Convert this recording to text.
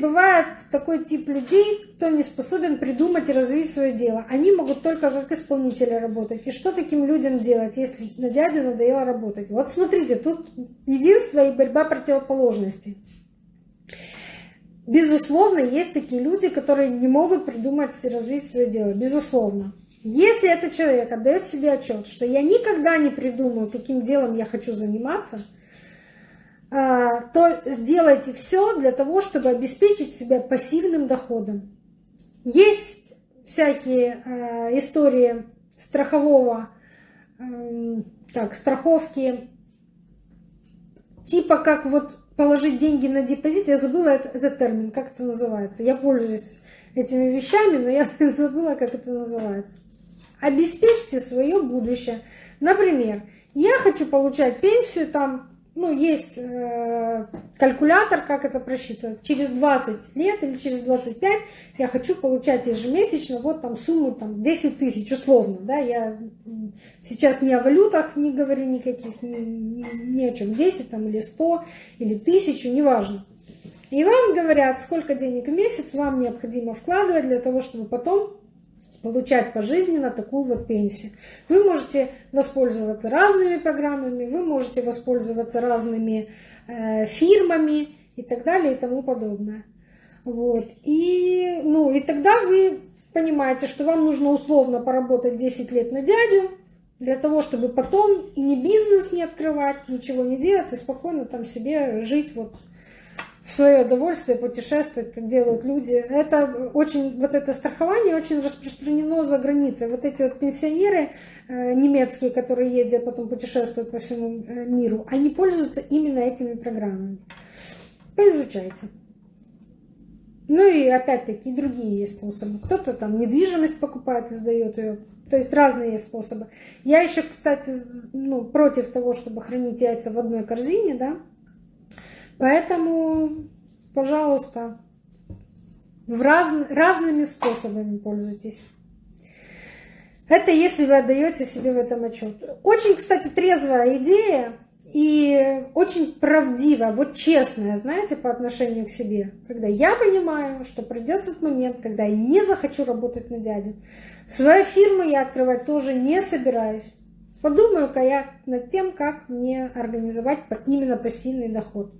бывает такой тип людей, кто не способен придумать и развить свое дело. Они могут только как исполнители работать. И что таким людям делать, если на дядю надоело работать? Вот смотрите, тут единство и борьба противоположностей. Безусловно, есть такие люди, которые не могут придумать и развить свое дело. Безусловно. Если этот человек отдает себе отчет, что я никогда не придумаю, каким делом я хочу заниматься – то сделайте все для того, чтобы обеспечить себя пассивным доходом. Есть всякие а, истории страхового, так, страховки, типа как вот положить деньги на депозит, я забыла этот термин, как это называется. Я пользуюсь этими вещами, но я забыла, как это называется. Обеспечьте свое будущее. Например, я хочу получать пенсию там ну, есть э, калькулятор, как это просчитывать. Через 20 лет или через 25 я хочу получать ежемесячно вот там сумму там 10 тысяч условно. Да? Я сейчас не о валютах не говорю никаких, ни, ни, о чем. 10 там, или 100 или 1000, неважно. И вам говорят, сколько денег в месяц вам необходимо вкладывать для того, чтобы потом получать пожизненно такую вот пенсию. Вы можете воспользоваться разными программами, вы можете воспользоваться разными э, фирмами и так далее и тому подобное. Вот. И, ну, и тогда вы понимаете, что вам нужно условно поработать 10 лет на дядю, для того, чтобы потом ни бизнес не открывать, ничего не делать и спокойно там себе жить вот в свое удовольствие путешествовать, как делают люди. Это очень, вот это страхование очень распространено за границей. Вот эти вот пенсионеры э, немецкие, которые ездят, потом путешествуют по всему э, миру, они пользуются именно этими программами. Поизучайте. Ну и опять-таки другие есть способы. Кто-то там недвижимость покупает и сдает ее. То есть разные есть способы. Я еще, кстати, ну, против того, чтобы хранить яйца в одной корзине, да, Поэтому, пожалуйста, в раз, разными способами пользуйтесь. Это если вы отдаете себе в этом отчет. Очень, кстати, трезвая идея и очень правдивая, вот честная, знаете, по отношению к себе. Когда я понимаю, что придет тот момент, когда я не захочу работать на дядю. Свою фирму я открывать тоже не собираюсь. Подумаю-ка я над тем, как мне организовать именно пассивный доход.